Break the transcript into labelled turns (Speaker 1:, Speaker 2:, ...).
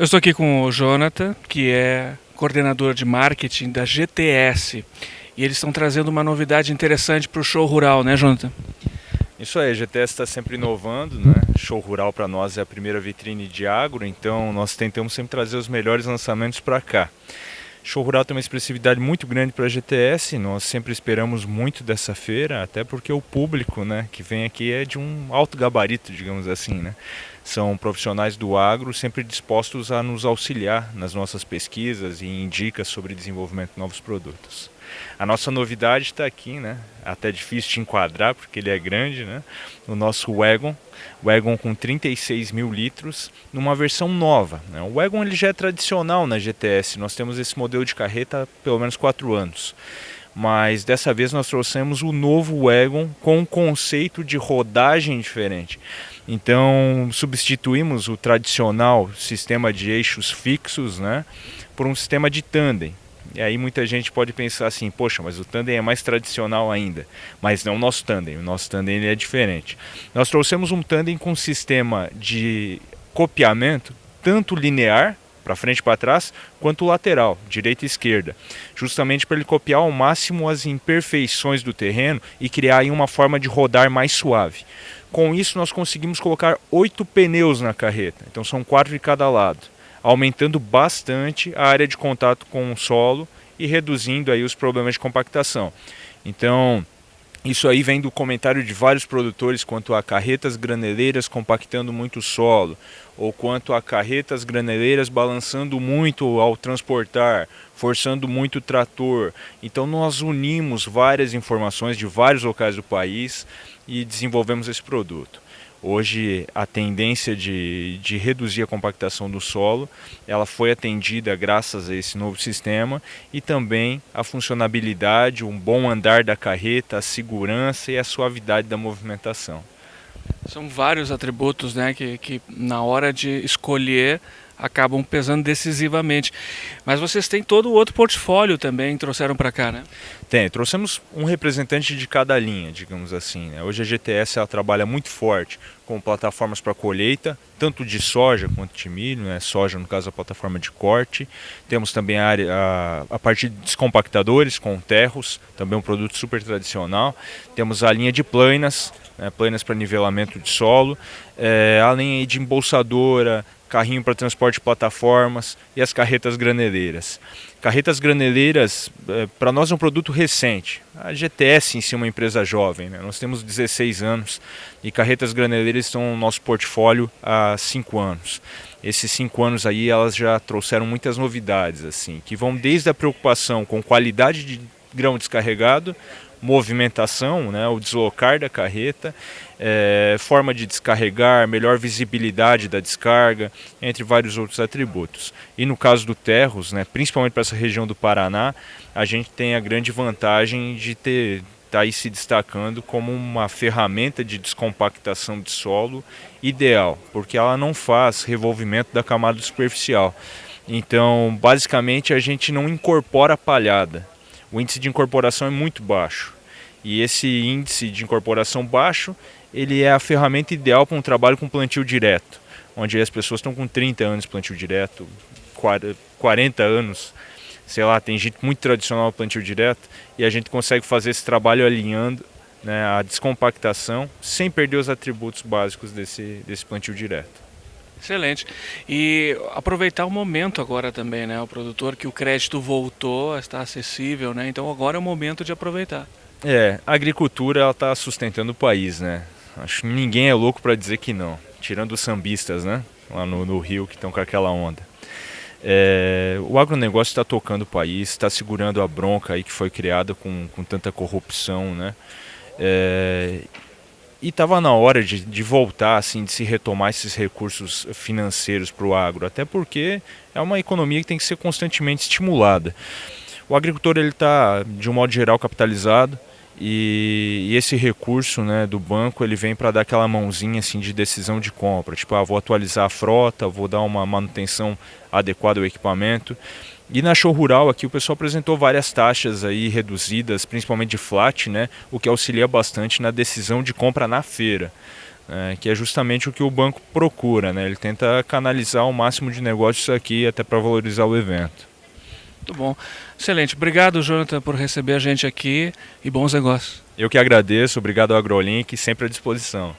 Speaker 1: Eu estou aqui com o Jonathan, que é coordenador de marketing da GTS. E eles estão trazendo uma novidade interessante para o show rural, né, Jonathan?
Speaker 2: Isso aí, a GTS está sempre inovando, né? Show Rural para nós é a primeira vitrine de agro, então nós tentamos sempre trazer os melhores lançamentos para cá. Show Rural tem uma expressividade muito grande para a GTS, nós sempre esperamos muito dessa feira, até porque o público né, que vem aqui é de um alto gabarito, digamos assim. Né? São profissionais do agro sempre dispostos a nos auxiliar nas nossas pesquisas e em dicas sobre desenvolvimento de novos produtos. A nossa novidade está aqui, né? até difícil de enquadrar porque ele é grande, né? o nosso Wagon, Wagon com 36 mil litros, numa versão nova. Né? O Wagon ele já é tradicional na GTS, nós temos esse modelo de carreta há pelo menos 4 anos. Mas dessa vez nós trouxemos o novo Wagon com um conceito de rodagem diferente. Então substituímos o tradicional sistema de eixos fixos né, por um sistema de tandem. E aí muita gente pode pensar assim, poxa, mas o tandem é mais tradicional ainda. Mas não o nosso tandem, o nosso tandem ele é diferente. Nós trouxemos um tandem com sistema de copiamento, tanto linear, para frente e para trás, quanto lateral, direita e esquerda, justamente para ele copiar ao máximo as imperfeições do terreno e criar uma forma de rodar mais suave. Com isso nós conseguimos colocar oito pneus na carreta, então são quatro de cada lado aumentando bastante a área de contato com o solo e reduzindo aí os problemas de compactação. Então, isso aí vem do comentário de vários produtores quanto a carretas graneleiras compactando muito o solo, ou quanto a carretas graneleiras balançando muito ao transportar, forçando muito o trator. Então nós unimos várias informações de vários locais do país e desenvolvemos esse produto. Hoje a tendência de, de reduzir a compactação do solo, ela foi atendida graças a esse novo sistema e também a funcionabilidade, um bom andar da carreta, a segurança e a suavidade da movimentação.
Speaker 1: São vários atributos né, que, que na hora de escolher acabam pesando decisivamente. Mas vocês têm todo o outro portfólio também, trouxeram para cá, né?
Speaker 2: Tem, trouxemos um representante de cada linha, digamos assim. Né? Hoje a GTS ela trabalha muito forte com plataformas para colheita, tanto de soja quanto de milho, né? soja no caso a plataforma de corte. Temos também a, área, a, a parte de descompactadores com terros, também um produto super tradicional. Temos a linha de planas, né? planas para nivelamento de solo, é, a linha de embolsadora, carrinho para transporte de plataformas e as carretas graneleiras. Carretas graneleiras, é, para nós é um produto recente. A GTS em si é uma empresa jovem, né? nós temos 16 anos e carretas graneleiras estão no nosso portfólio há 5 anos. Esses 5 anos aí elas já trouxeram muitas novidades, assim, que vão desde a preocupação com qualidade de grão descarregado, movimentação, né, o deslocar da carreta, é, forma de descarregar, melhor visibilidade da descarga, entre vários outros atributos. E no caso do Terros, né, principalmente para essa região do Paraná, a gente tem a grande vantagem de ter está aí se destacando como uma ferramenta de descompactação de solo ideal, porque ela não faz revolvimento da camada superficial. Então, basicamente, a gente não incorpora palhada, o índice de incorporação é muito baixo. E esse índice de incorporação baixo, ele é a ferramenta ideal para um trabalho com plantio direto, onde as pessoas estão com 30 anos de plantio direto, 40 anos, sei lá, tem gente muito tradicional plantio direto, e a gente consegue fazer esse trabalho alinhando né, a descompactação sem perder os atributos básicos desse, desse plantio direto.
Speaker 1: Excelente. E aproveitar o momento agora também, né? O produtor que o crédito voltou, está acessível, né? Então agora é o momento de aproveitar.
Speaker 2: É, a agricultura ela está sustentando o país, né? Acho que ninguém é louco para dizer que não, tirando os sambistas, né? Lá no, no Rio que estão com aquela onda. É, o agronegócio está tocando o país, está segurando a bronca aí que foi criada com, com tanta corrupção, né? É, e estava na hora de, de, voltar, assim, de se retomar esses recursos financeiros para o agro, até porque é uma economia que tem que ser constantemente estimulada. O agricultor ele está, de um modo geral, capitalizado e, e esse recurso né, do banco ele vem para dar aquela mãozinha assim, de decisão de compra, tipo, ah, vou atualizar a frota, vou dar uma manutenção adequada ao equipamento. E na show rural aqui o pessoal apresentou várias taxas aí reduzidas, principalmente de flat, né, o que auxilia bastante na decisão de compra na feira. é, que é justamente o que o banco procura, né? Ele tenta canalizar o máximo de negócios aqui até para valorizar o evento.
Speaker 1: Muito bom. Excelente. Obrigado, Jonathan, por receber a gente aqui e bons negócios.
Speaker 2: Eu que agradeço. Obrigado ao AgroLink, sempre à disposição.